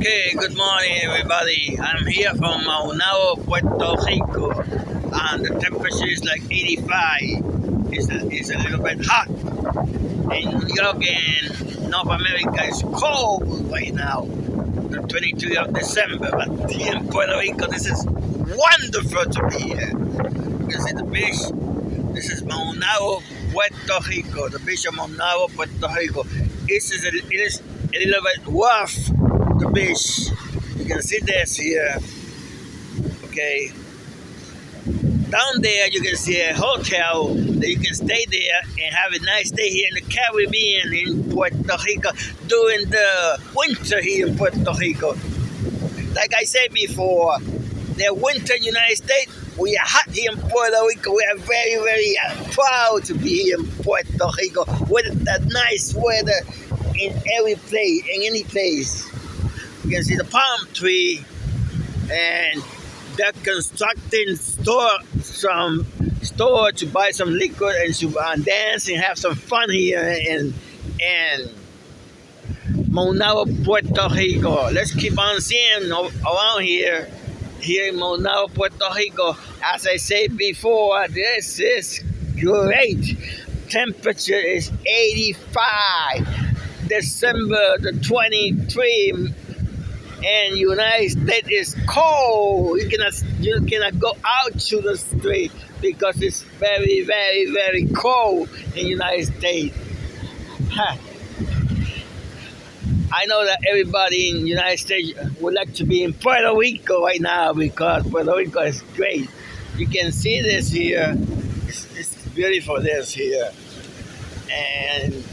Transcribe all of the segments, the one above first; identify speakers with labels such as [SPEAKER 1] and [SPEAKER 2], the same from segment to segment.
[SPEAKER 1] Okay, good morning everybody. I'm here from Maunabo, Puerto Rico. And the temperature is like 85. It's a, it's a little bit hot. In York and North America it's cold right now. The 23rd of December. But here in Puerto Rico, this is wonderful to be here. You can see the beach. This is Maunabo, Puerto Rico. The beach of Maunabo, Puerto Rico. This is a, it is a little bit rough the beach. You can see this here. Okay. Down there you can see a hotel that you can stay there and have a nice day here in the Caribbean in Puerto Rico during the winter here in Puerto Rico. Like I said before, the winter in the United States, we are hot here in Puerto Rico. We are very, very uh, proud to be here in Puerto Rico with that nice weather in every place, in any place. You can see the palm tree and they're constructing store some store to buy some liquor and to uh, dance and have some fun here in in Maunabo, Puerto Rico. Let's keep on seeing around here here in Maunabo, Puerto Rico. As I said before, this is great. Temperature is 85. December the 23 and United States is cold. You cannot you cannot go out to the street because it's very, very, very cold in United States. I know that everybody in United States would like to be in Puerto Rico right now because Puerto Rico is great. You can see this here. It's, it's beautiful this here. And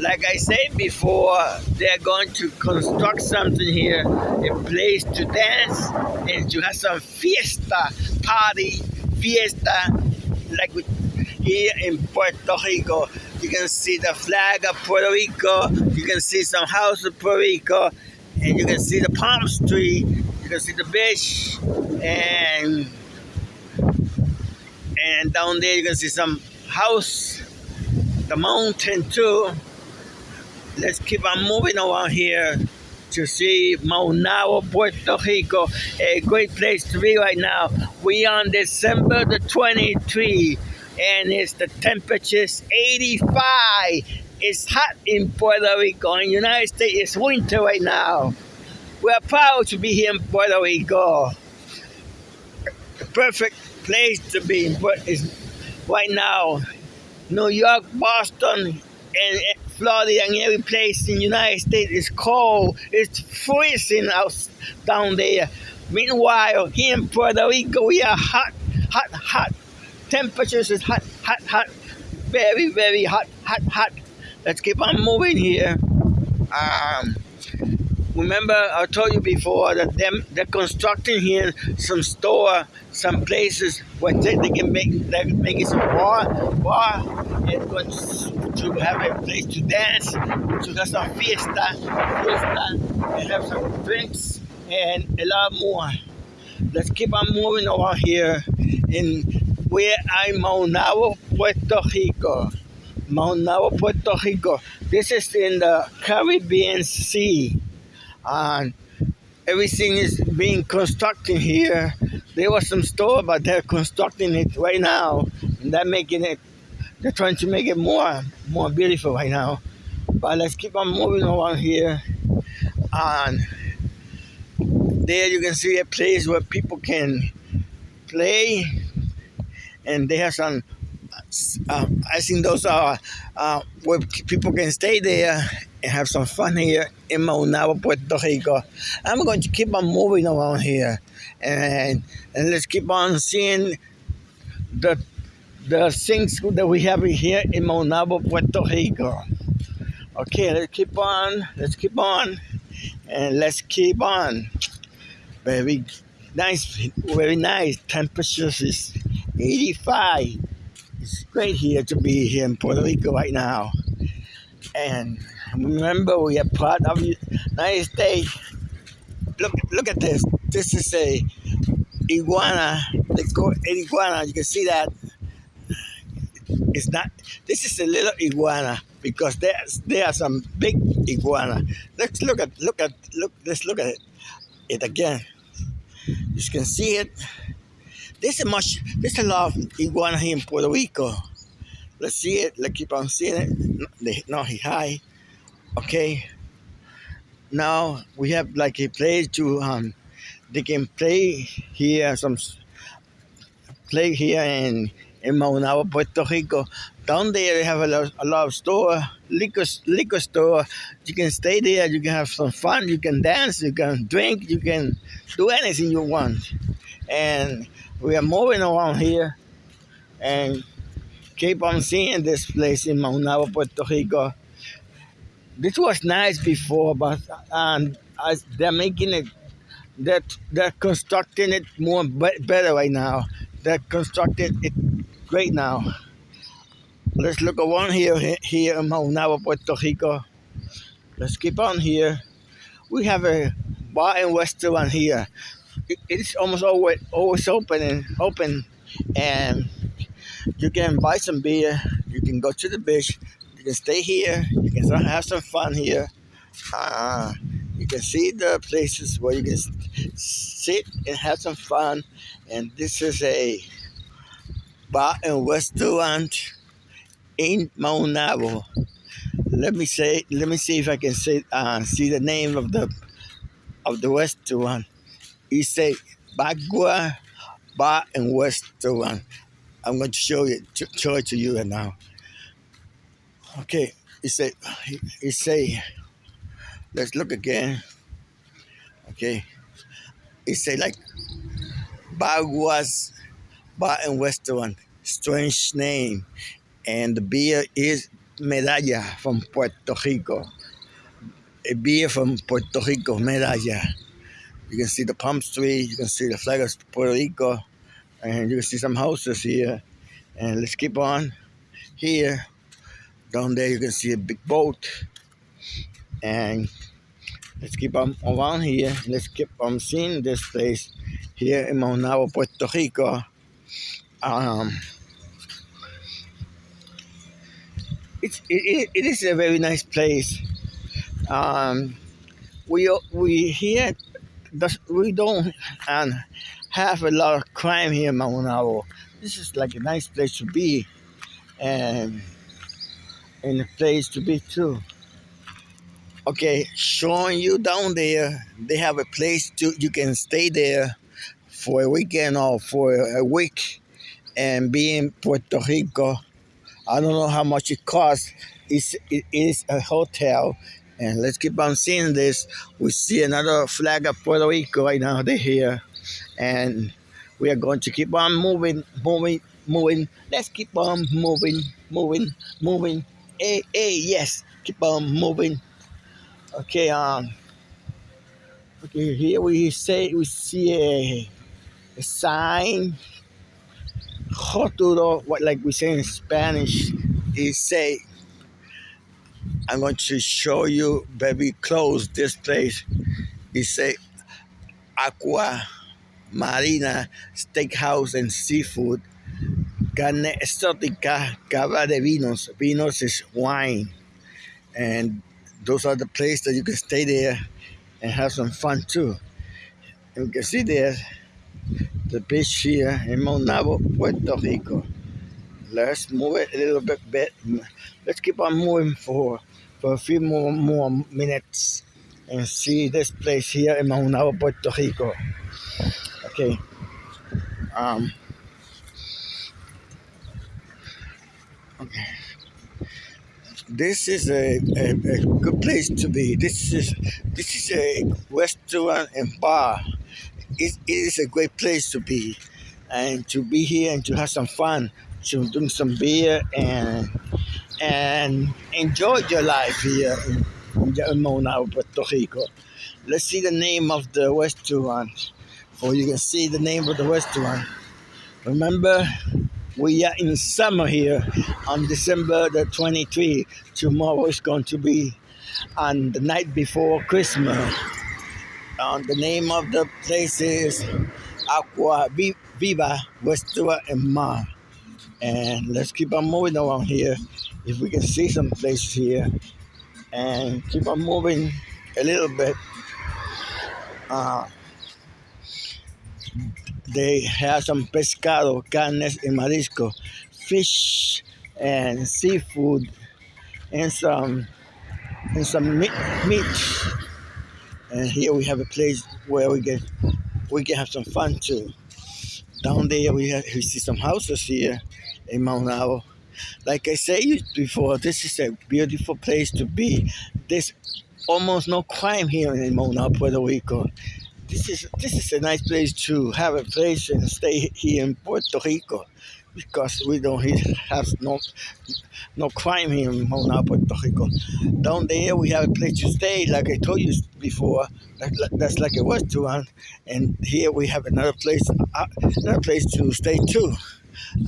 [SPEAKER 1] like I said before, they're going to construct something here, a place to dance and to have some fiesta, party, fiesta, like here in Puerto Rico. You can see the flag of Puerto Rico, you can see some house of Puerto Rico, and you can see the palm tree, you can see the beach, and and down there you can see some house, the mountain too let's keep on moving around here to see Maunabo, Puerto Rico, a great place to be right now. We on December the 23 and it's the temperature's 85. It's hot in Puerto Rico. In the United States, it's winter right now. We're proud to be here in Puerto Rico. The perfect place to be is right now. New York, Boston, and Florida and every place in the United States is cold. It's freezing out down there. Meanwhile, here in Puerto Rico, we are hot, hot, hot. Temperatures is hot, hot, hot. Very, very hot, hot, hot. Let's keep on moving here. Um, remember, I told you before that them they're constructing here some store, some places where they, they can make they can make it some bar, bar, and to have a place to dance, to have some fiesta, fiesta, and have some drinks and a lot more. Let's keep on moving over here in where I'm Maunabo, Puerto Rico. Maunabo, Puerto Rico. This is in the Caribbean Sea. And everything is being constructed here. There was some store, but they're constructing it right now. And they're making it they're trying to make it more more beautiful right now. But let's keep on moving around here. And there you can see a place where people can play. And they have some, uh, I think those are uh, where people can stay there and have some fun here in Maunabo, Puerto Rico. I'm going to keep on moving around here. And, and let's keep on seeing the the things that we have here in Maunabo, Puerto Rico. Okay, let's keep on, let's keep on, and let's keep on. Very nice, very nice. Temperatures is 85. It's great here to be here in Puerto Rico right now. And remember, we are part of the United States. Look, look at this. This is a iguana. Let's go iguana. You can see that it's not, this is a little iguana. because there's there are some big iguana. Let's look at look at look. Let's look at it, it again. You can see it. There's a much. There's a lot of iguana here in Puerto Rico. Let's see it. Let's keep on seeing it. No, he high. Okay. Now we have like a place to um. They can play here some play here in in Maunabo, Puerto Rico. Down there, they have a lot, a lot of store, liquor, liquor store. You can stay there. You can have some fun. You can dance. You can drink. You can do anything you want. And we are moving around here and keep on seeing this place in Maunabo, Puerto Rico. This was nice before, but um, as they're making it, they're, they're constructing it more better right now. They're constructing it great now. Let's look around here, here in Maunabo, Puerto Rico. Let's keep on here. We have a bar and restaurant here. it's almost always always open and open, and you can buy some beer. You can go to the beach. You can stay here. You can have some fun here. Uh, you can see the places where you can sit and have some fun. And this is a bar and restaurant in Maunabo. Let me say, let me see if I can say, uh, see the name of the of the restaurant. He say Bagua Bar and Restaurant. I'm going to show it, to, show it to you now. Okay, he say, he, he say, let's look again. Okay, he say like Bagua's Bar and Restaurant. Strange name. And the beer is Medalla from Puerto Rico. A beer from Puerto Rico, Medalla. You can see the palm tree, you can see the flag of Puerto Rico, and you can see some houses here. And let's keep on here. Down there you can see a big boat. And let's keep on around here. Let's keep on seeing this place here in Maunabo, Puerto Rico. Um, it's, it, it is a very nice place. Um, we we here we don't have a lot of crime here in Maunabo. This is like a nice place to be, and and a place to be too. Okay, showing you down there, they have a place to you can stay there for a weekend or for a week and be in Puerto Rico. I don't know how much it costs. It's, it is a hotel. And let's keep on seeing this. We see another flag of Puerto Rico right now. They're here. And we are going to keep on moving, moving, moving. Let's keep on moving, moving, moving. Hey, hey, yes. Keep on moving. Okay, um, okay, here we say we see a, a sign Joturo, what like we say in Spanish, is say, I'm going to show you very close this place. He say, Aqua Marina Steakhouse and Seafood, Carne Exótica, Cava de Vinos. Vinos is wine. And those are the places that you can stay there and have some fun too. And you can see there, the beach here in Maunabo, Puerto Rico. Let's move it a little bit, bit. Let's keep on moving for, for a few more, more minutes and see this place here in Maunabo, Puerto Rico. Okay. Um, okay. This is a, a, a good place to be. This is this is a restaurant and bar it, it is a great place to be and to be here and to have some fun, to drink some beer and and enjoy your life here in, in Mona, Puerto Rico. Let's see the name of the restaurant, for you can see the name of the restaurant. Remember, we are in summer here on December the 23. Tomorrow is going to be on the night before Christmas. Um, the name of the place is Aqua Viva Westua and Ma. And let's keep on moving around here if we can see some places here and keep on moving a little bit. Uh, they have some pescado, carnes y marisco, fish and seafood, and some and some meat. meat. And here we have a place where we can we can have some fun too. Down there we have, we see some houses here in Maunabo. Like I said before, this is a beautiful place to be. There's almost no crime here in Maunabo, Puerto Rico this is this is a nice place to have a place and stay here in Puerto Rico because we don't have no no crime here in Puerto Rico. Down there we have a place to stay, like I told you before. That's like a restaurant, and here we have another place, uh, another place to stay too.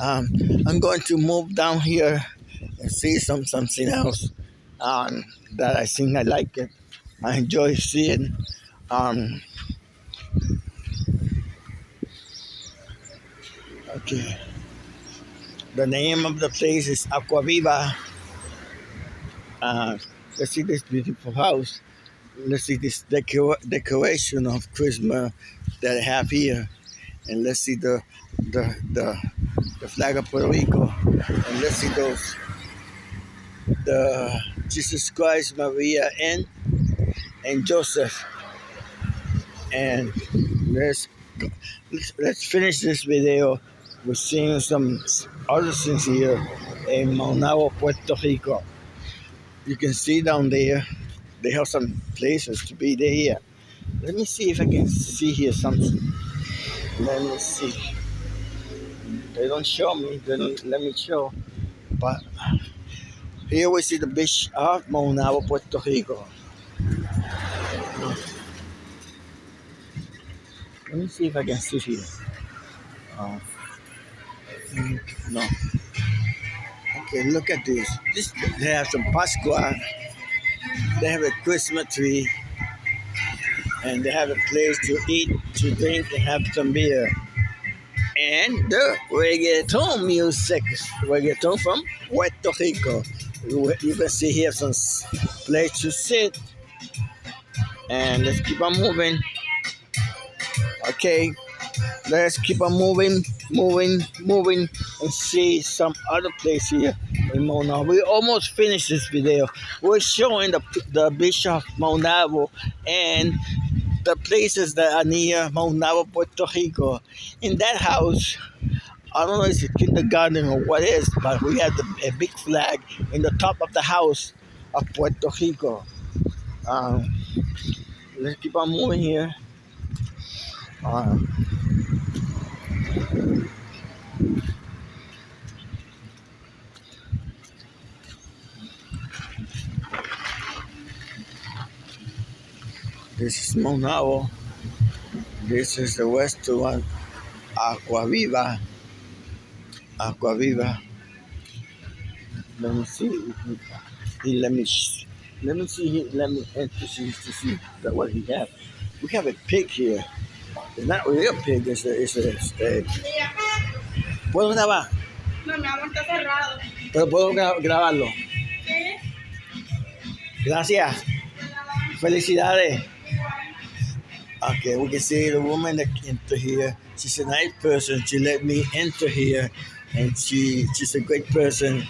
[SPEAKER 1] Um, I'm going to move down here and see some something else um, that I think I like it. I enjoy seeing. Um, Okay. The name of the place is Aquaviva. Uh, let's see this beautiful house. Let's see this decor decoration of Christmas that I have here. And let's see the the the, the flag of Puerto Rico. And let's see those the Jesus Christ, Maria, and and Joseph. And let's let's, let's finish this video we're seeing some other things here in Maunabo, Puerto Rico. You can see down there, they have some places to be there. Let me see if I can see here something. Let me see. They don't show me, they don't let me show. But here we see the beach of Maunabo, Puerto Rico. Let me see if I can see here. Uh, no. Okay, look at this. This they have some Pascua. They have a Christmas tree. And they have a place to eat, to drink, and have some beer. And the reggaeton music, reggaeton from Puerto Rico. You can see here some place to sit. And let's keep on moving. Okay, let's keep on moving moving, moving, and see some other place here in Mona. We almost finished this video. We're showing the, the Bishop Maunabo and the places that are near Maunabo, Puerto Rico. In that house, I don't know if it's kindergarten or what what is, but we have the, a big flag in the top of the house of Puerto Rico. Um, let's keep on moving here. Um, this is Maunabo. This is the west one, Aquaviva. Aquaviva. Let me see. Let me let me see. Let me enter to see what he has. We have a pig here. It's not really a pig, it's a, it's a, este, ¿Puedo grabar?
[SPEAKER 2] No, mi amor, está cerrado.
[SPEAKER 1] Pero puedo grabarlo.
[SPEAKER 2] Sí.
[SPEAKER 1] Gracias. Felicidades. Ah, okay, we can see the woman that enter here. She's a nice person. She let me enter here, and she she's a great person.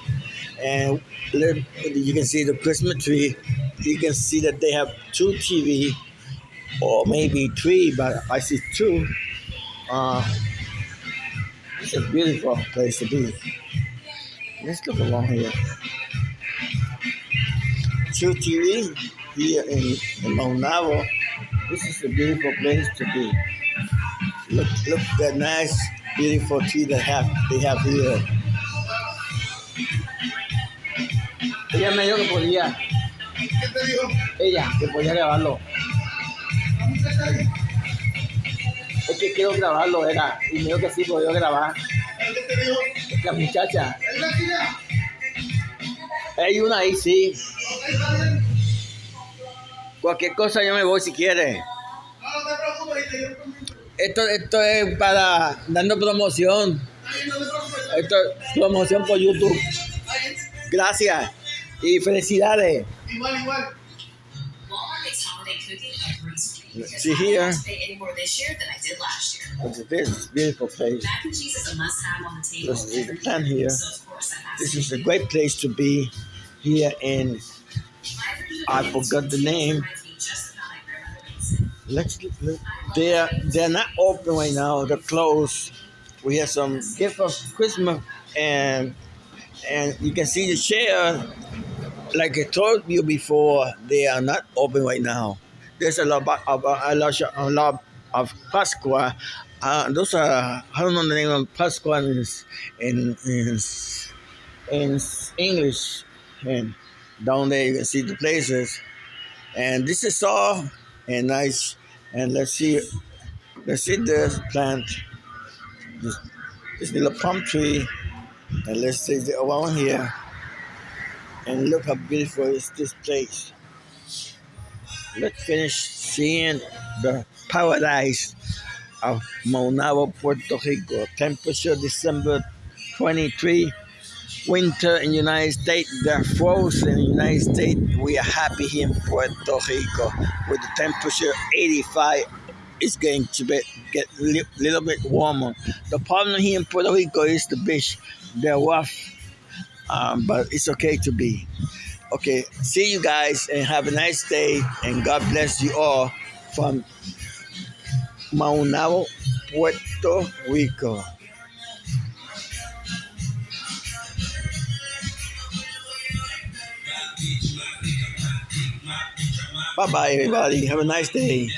[SPEAKER 1] And you can see the Christmas tree. You can see that they have two TV or maybe three, but I see two. Uh, it's a beautiful place to be. Let's look along here. Two TV here in, in Maunabo. This is a beautiful place to be. Look, look that nice, beautiful tree that have they have here. Ella me dijo que podía. ¿Qué te dijo? Ella, que podía grabarlo. Es que quiero grabarlo, era. Y me dijo que sí, podía grabar. La muchacha. Hay una ahí, sí. Cualquier cosa yo me voy si quiere. Esto, esto es para dando promoción. Esto es promoción por YouTube. Gracias y felicidades.
[SPEAKER 3] Igual, igual.
[SPEAKER 4] Walmart makes holiday cooking a breeze for me because
[SPEAKER 1] See
[SPEAKER 4] I don't
[SPEAKER 1] here?
[SPEAKER 4] have to pay any more this year than I did last year.
[SPEAKER 1] Look at this beautiful place.
[SPEAKER 4] Mac and cheese is a must-have on the table.
[SPEAKER 1] This is the plan here.
[SPEAKER 4] So of course I have
[SPEAKER 1] This is a great place to be here in
[SPEAKER 4] it. My version of
[SPEAKER 1] I forgot the name.
[SPEAKER 4] reminds me just of how my grandmother makes it.
[SPEAKER 1] Let's look. They're they're not open right now. They're closed. We have some gift of Christmas and and you can see the chair. Like I told you before, they are not open right now. There's a lot of a lot a lot of Pasqua. Uh, those are I don't know the name of Pasqua in in in, in English. And down there you can see the places. And this is all and nice. And let's see, let's see this plant, this, this little palm tree, and let's see the one here. And look how beautiful is this place. Let's finish seeing the paradise of Maunabo, Puerto Rico. Temperature December 23. Winter in United States, they're frozen in United States. We are happy here in Puerto Rico with the temperature 85. It's going to be, get a li- little bit warmer. The problem here in Puerto Rico is the beach. They're rough, um, but it's okay to be. Okay, see you guys and have a nice day and God bless you all from Maunabo, Puerto Rico. Bye bye, everybody. Have a nice day.